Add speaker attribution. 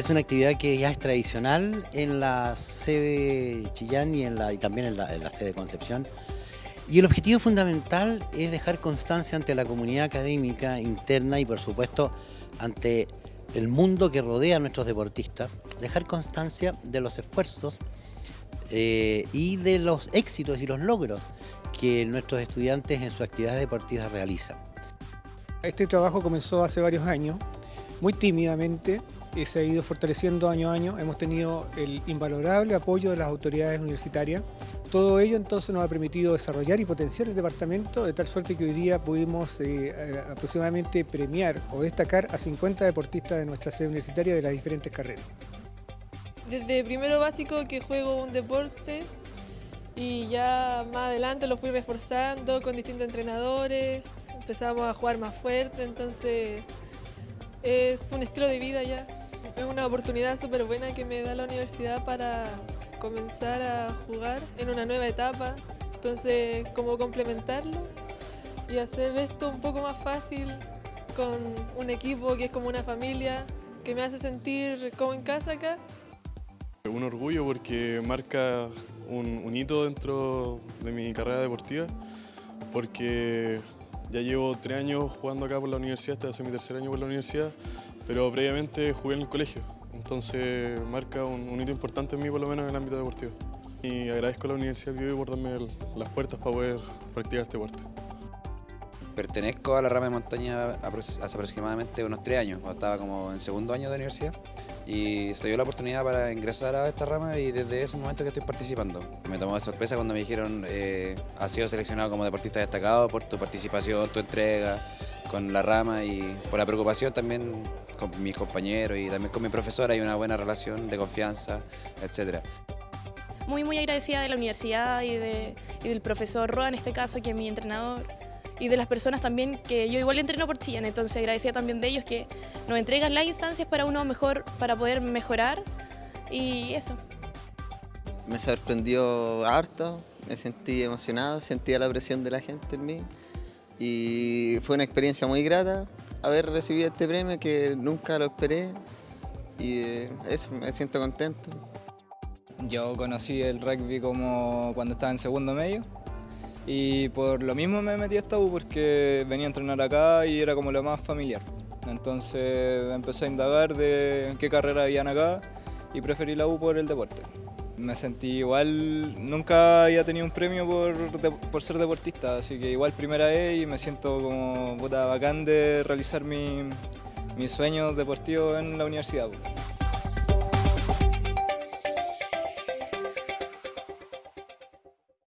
Speaker 1: Es una actividad que ya es tradicional en la sede Chillán y, en también en la, en la sede Concepción. Y el objetivo fundamental es dejar constancia ante la comunidad académica interna y por supuesto ante el mundo que rodea a nuestros deportistas, dejar constancia de los esfuerzos eh, y de los éxitos y los logros que nuestros estudiantes en sus actividades deportivas realizan.
Speaker 2: Este trabajo comenzó hace varios años, muy tímidamente, y se ha ido fortaleciendo año a año. Hemos tenido el invalorable apoyo de las autoridades universitarias. Todo ello entonces nos ha permitido desarrollar y potenciar el departamento de tal suerte que hoy día pudimos eh, eh, aproximadamente premiar o destacar a 50 deportistas de nuestra sede universitaria de las diferentes carreras.
Speaker 3: Desde primero básico que juego un deporte y ya más adelante lo fui reforzando con distintos entrenadores, empezamos a jugar más fuerte, entonces es un estilo de vida ya. Es una oportunidad súper buena que me da la universidad para comenzar a jugar en una nueva etapa, entonces como complementarlo y hacer esto un poco más fácil con un equipo que es como una familia, que me hace sentir como en casa acá.
Speaker 4: Un orgullo porque marca un, hito dentro de mi carrera deportiva, porque ya llevo tres años jugando acá por la universidad, este va mi tercer año por la universidad, pero previamente jugué en el colegio, entonces marca un, un hito importante en mí por lo menos en el ámbito deportivo. Y agradezco a la Universidad Bio por darme el- las puertas para poder practicar este deporte.
Speaker 5: Pertenezco a la rama de montaña hace aproximadamente unos tres años, cuando estaba como en segundo año de universidad y se dio la oportunidad para ingresar a esta rama y desde ese momento que estoy participando. Me tomó de sorpresa cuando me dijeron eh, has sido seleccionado como deportista destacado por tu participación, tu entrega con la rama y por la preocupación también con mis compañeros y también con mi profesora hay una buena relación de confianza, etcétera.
Speaker 6: muy muy agradecida de la universidad y, de- y del profesor Roa en este caso, que es mi entrenador, y de las personas también que yo igual entreno por Chillán, entonces agradecida también de ellos que nos entregan las instancias para uno mejor, para poder mejorar y eso.
Speaker 7: Me sorprendió harto, me sentí emocionado, sentía la presión de la gente en mí y fue una experiencia muy grata haber recibido este premio que nunca lo esperé y eh, eso, me siento contento.
Speaker 8: Yo conocí el rugby como cuando estaba en segundo medio y por lo mismo me metí a esta U porque venía a entrenar acá y era como lo más familiar. Entonces empecé a indagar de qué carrera habían acá y preferí la U por el deporte. Me sentí igual, nunca había tenido un premio por, por ser deportista, así que igual primera vez y me siento como puta bacán de realizar mi, mis sueños deportivos en la universidad.